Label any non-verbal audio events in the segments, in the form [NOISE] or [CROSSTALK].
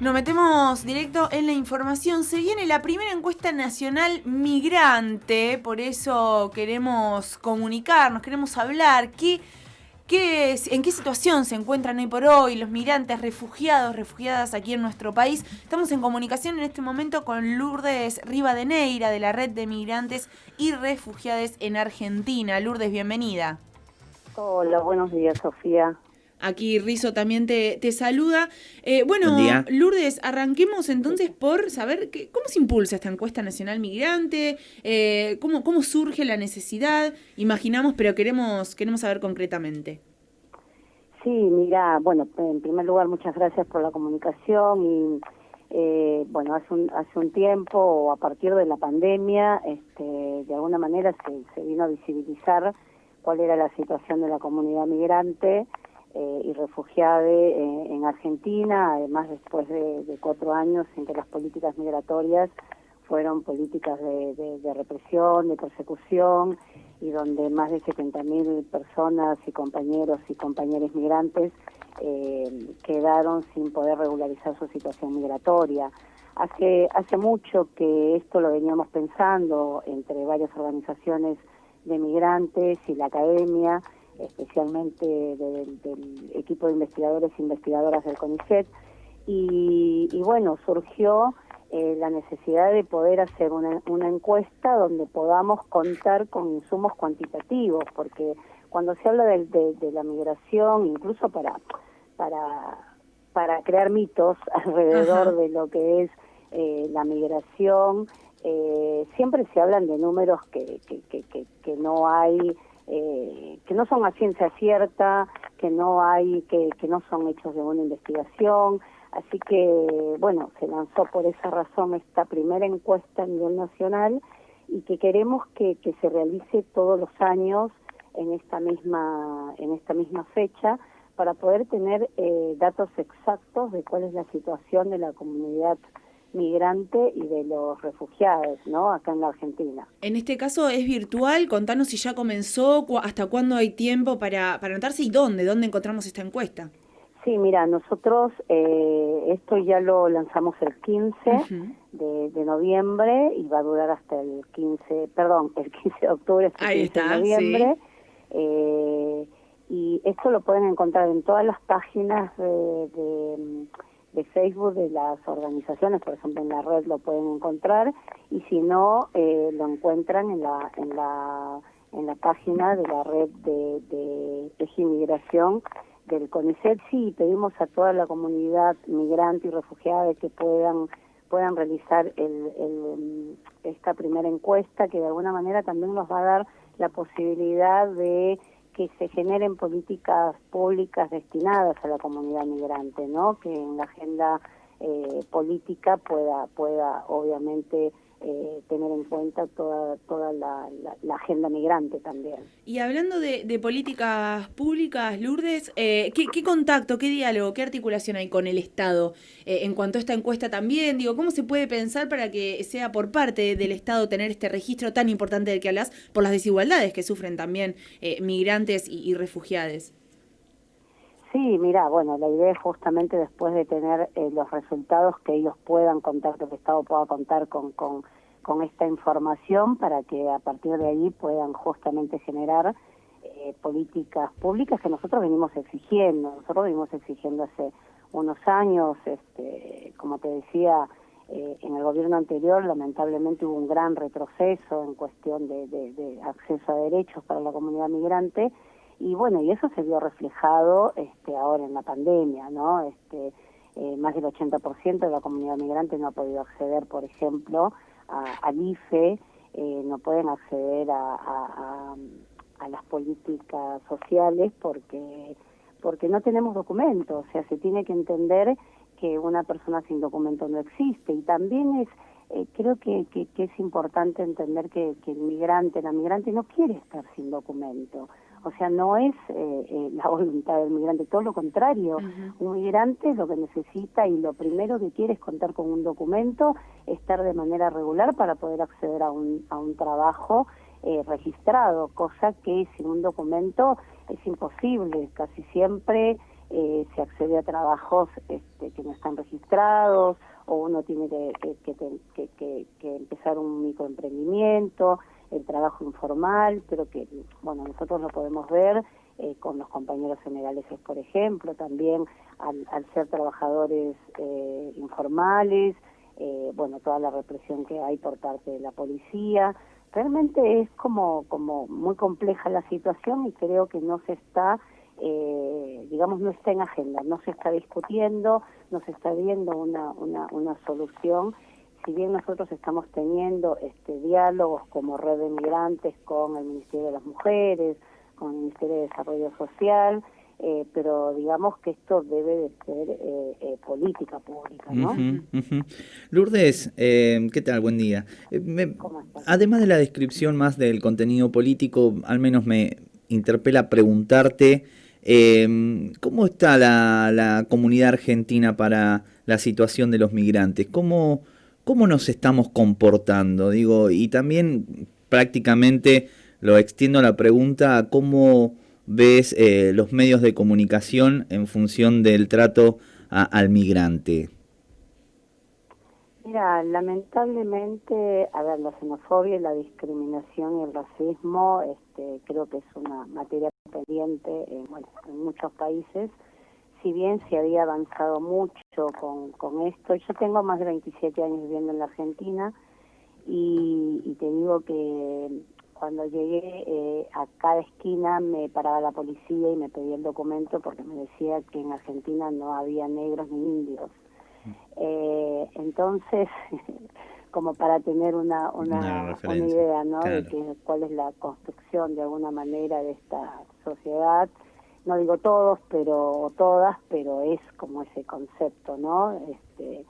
Nos metemos directo en la información. Se viene la primera encuesta nacional migrante, por eso queremos comunicarnos, queremos hablar. ¿Qué, qué, ¿En qué situación se encuentran hoy por hoy los migrantes, refugiados, refugiadas aquí en nuestro país? Estamos en comunicación en este momento con Lourdes Rivadeneira de la Red de Migrantes y Refugiados en Argentina. Lourdes, bienvenida. Hola, buenos días, Sofía. Aquí Rizo también te, te saluda. Eh, bueno, Lourdes, arranquemos entonces por saber que, cómo se impulsa esta encuesta nacional migrante, eh, cómo, cómo surge la necesidad, imaginamos, pero queremos, queremos saber concretamente. Sí, mira, bueno, en primer lugar, muchas gracias por la comunicación y eh, bueno, hace un, hace un tiempo, a partir de la pandemia, este, de alguna manera se, se vino a visibilizar cuál era la situación de la comunidad migrante eh, y refugiada eh, en Argentina, además después de, cuatro años en que las políticas migratorias fueron políticas de, represión, de persecución, y donde más de 70.000 personas y compañeros y compañeras migrantes eh, quedaron sin poder regularizar su situación migratoria. Hace, hace mucho que esto lo veníamos pensando entre varias organizaciones de migrantes y la academia, especialmente del, equipo de investigadores e investigadoras del CONICET. Y, bueno, surgió eh, la necesidad de poder hacer una, una encuesta donde podamos contar con insumos cuantitativos, porque cuando se habla de, de, la migración, incluso para, para, para crear mitos [LAUGHS] alrededor de lo que es eh, la migración, eh, siempre se hablan de números que, que, que, que no hay eh, que no son a ciencia cierta, que no hay, que, que no son hechos de una investigación. Así que, bueno, se lanzó por esa razón esta primera encuesta a nivel nacional y que queremos que, que se realice todos los años en esta misma, en esta misma fecha para poder tener eh, datos exactos de cuál es la situación de la comunidad migrante y de los refugiados, ¿no? Acá en la Argentina. En este caso es virtual, contanos si ya comenzó, hasta cuándo hay tiempo para, para anotarse y dónde, dónde encontramos esta encuesta. Sí, mira, nosotros eh, esto ya lo lanzamos el 15 de, noviembre y va a durar hasta el 15, perdón, el 15 de octubre, hasta el 15 de noviembre. Eh, y esto lo pueden encontrar en todas las páginas de de Facebook de las organizaciones, por ejemplo en la red lo pueden encontrar y si no eh, lo encuentran en la en la en la página de la red de, de Eje Inmigración del CONICET. Sí pedimos a toda la comunidad migrante y refugiada que puedan puedan realizar el, el, esta primera encuesta que de alguna manera también nos va a dar la posibilidad de que se generen políticas públicas destinadas a la comunidad migrante, ¿no? Que en la agenda eh, política pueda pueda obviamente eh, tener en cuenta toda, toda la, agenda migrante también. Y hablando de, políticas públicas, Lourdes, eh, ¿qué, contacto, qué diálogo, qué articulación hay con el Estado eh, en cuanto a esta encuesta también? Digo, ¿cómo se puede pensar para que sea por parte del Estado tener este registro tan importante del que hablas por las desigualdades que sufren también migrantes y, y refugiados? Sí, mira, bueno, la idea es justamente después de tener eh, los resultados que ellos puedan contar, que el Estado pueda contar con, con, con esta información para que a partir de ahí puedan justamente generar eh, políticas públicas que nosotros venimos exigiendo. Nosotros venimos exigiendo hace unos años, este, como te decía, eh, en el gobierno anterior lamentablemente hubo un gran retroceso en cuestión de, de acceso a derechos para la comunidad migrante y bueno, y eso se vio reflejado este, ahora en la pandemia, ¿no? Este, eh, más del 80% de la comunidad migrante no ha podido acceder, por ejemplo, al IFE, eh, no pueden acceder a, a, a, las políticas sociales porque porque no tenemos documentos, o sea, se tiene que entender que una persona sin documento no existe y también es eh, creo que, que, que, es importante entender que, que el migrante, la migrante no quiere estar sin documento. O sea, no es eh, eh, la [LAUGHS] voluntad del migrante, todo lo contrario. Un migrante lo que necesita y lo primero que quiere es contar con un documento, estar de manera regular para poder acceder a un, a un trabajo eh, registrado, cosa que sin un documento es imposible. Casi siempre eh, se accede a trabajos este, que no están registrados o uno tiene que, que, que, empezar un microemprendimiento, el trabajo informal, pero que, bueno, nosotros lo podemos ver eh, con los compañeros senegaleses, por ejemplo, también al, al ser trabajadores eh, informales, eh, bueno, toda la represión que hay por parte de la policía. Realmente es como, como muy compleja la situación y creo que no se está, eh, digamos, no está en agenda, no se está discutiendo, no se está viendo una, una, una solución. Si bien nosotros estamos teniendo este diálogos como red de migrantes con el Ministerio de las Mujeres, con el Ministerio de Desarrollo Social, eh, pero digamos que esto debe de ser eh, eh, política pública, ¿no? Lourdes, ¿qué tal? Buen día. además de la descripción más del contenido político, al menos me interpela preguntarte cómo está la, la, comunidad argentina para la situación de los migrantes, cómo, cómo nos estamos comportando, digo, y también prácticamente lo extiendo la pregunta a cómo ves eh, los medios de comunicación en función del trato al migrante? Mira, lamentablemente, a ver, la xenofobia, la discriminación y el racismo, este, creo que es una materia pendiente en, bueno, en muchos países. Si bien se había avanzado mucho con, con esto, yo tengo más de 27 años viviendo en la Argentina y, y te digo que cuando llegué eh, a cada esquina me paraba la policía y me pedía el documento porque me decía que en Argentina no había negros ni indios. Eh, entonces, [LAUGHS] como para tener una, una, idea ¿no? de que, cuál es la construcción de alguna manera de esta sociedad, no digo todos, pero todas, pero es como ese concepto, ¿no? Este,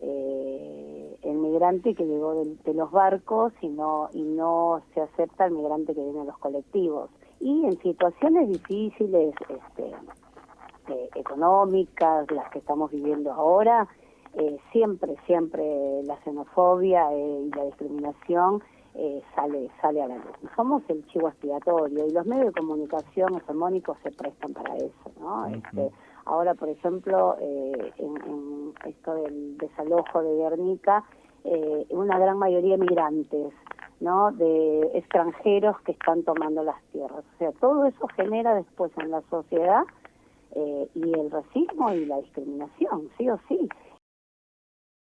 eh, el migrante que llegó de, los barcos y no, y no se acepta el migrante que viene de los colectivos. Y en situaciones difíciles este, eh, económicas, las que estamos viviendo ahora, eh, siempre, siempre la xenofobia y la discriminación sale sale a la luz. Somos el chivo expiatorio y los medios de comunicación hegemónicos se prestan para eso, ¿no? este, ahora, por ejemplo, en esto del desalojo de Guernica, eh, una gran mayoría migrantes, ¿no? De extranjeros que están tomando las tierras. O sea, todo eso genera después en la sociedad eh, y el racismo y la discriminación, sí o sí.